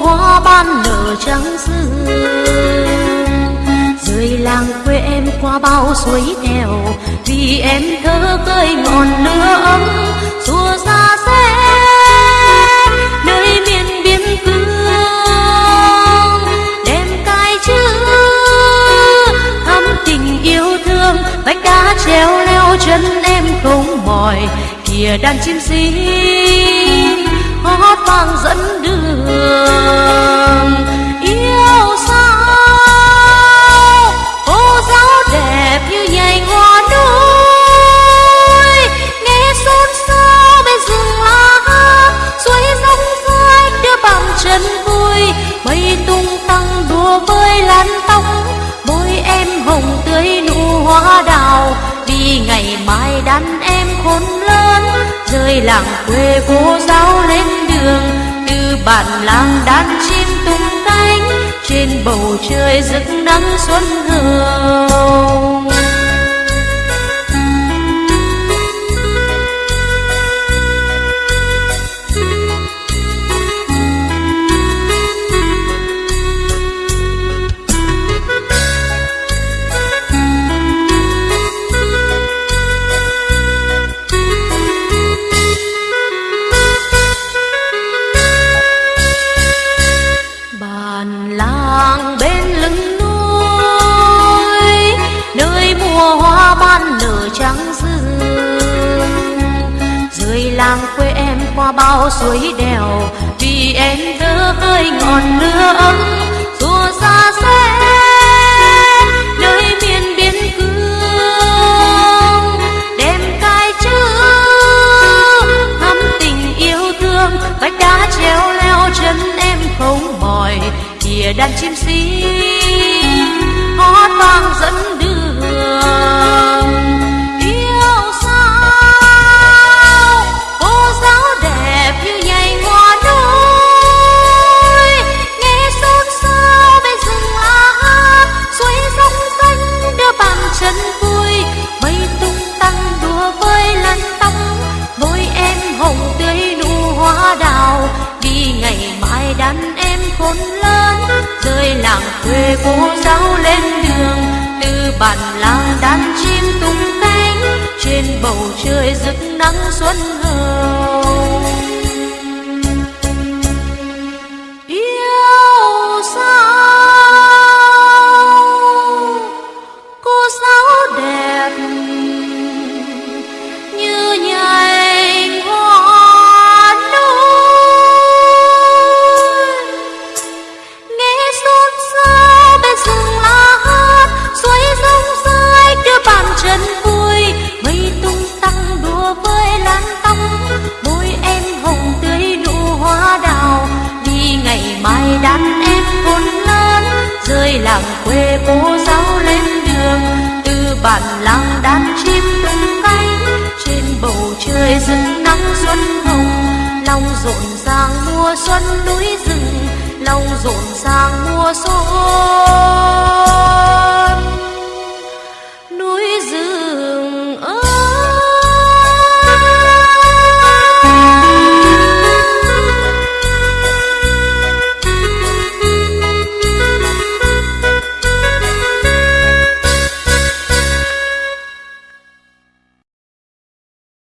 hoa ban nở trắng dương. Rời làng quê em qua bao suối nghèo, vì em thơ cây ngọn lửa ấm xua xa xe nơi miền biên cương. Đem cái chữ thắm tình yêu thương vách đá treo leo chân em không mỏi, kìa đàn chim xinh hót vang dẫn đường. Yêu sao? Cô giáo đẹp như nhành hoa núi. Nghe xôn xao bên rừng lá suối rong rơi đưa bằng chân vui. Mây tung tăng đùa với lan tóc môi em hồng tươi nụ hoa đào. Vì ngày mai đàn em khôn lớn, rời làng quê cô giáo lên đường từ bản làng đàn chim tung cánh trên bầu trời rực nắng xuân hồng hoa nở trắng rừng rời làng quê em qua bao suối đèo, vì em thơ hơi ngọn lửa ấm. Xua xa xe nơi miền biên cương đem cai chữ thắm tình yêu thương, vách đá treo leo chân em không mỏi. Kìa đàn chim xin hót vang dẫn đường. Trời rực nắng xuân hờ. Đàn em khôn lớn rơi làng quê cô giáo lên đường. Từ bản làng đàn chim tung cánh trên bầu trời rực nắng xuân hồng. Lòng rộn ràng mùa xuân núi rừng, lòng rộn ràng mùa xuân.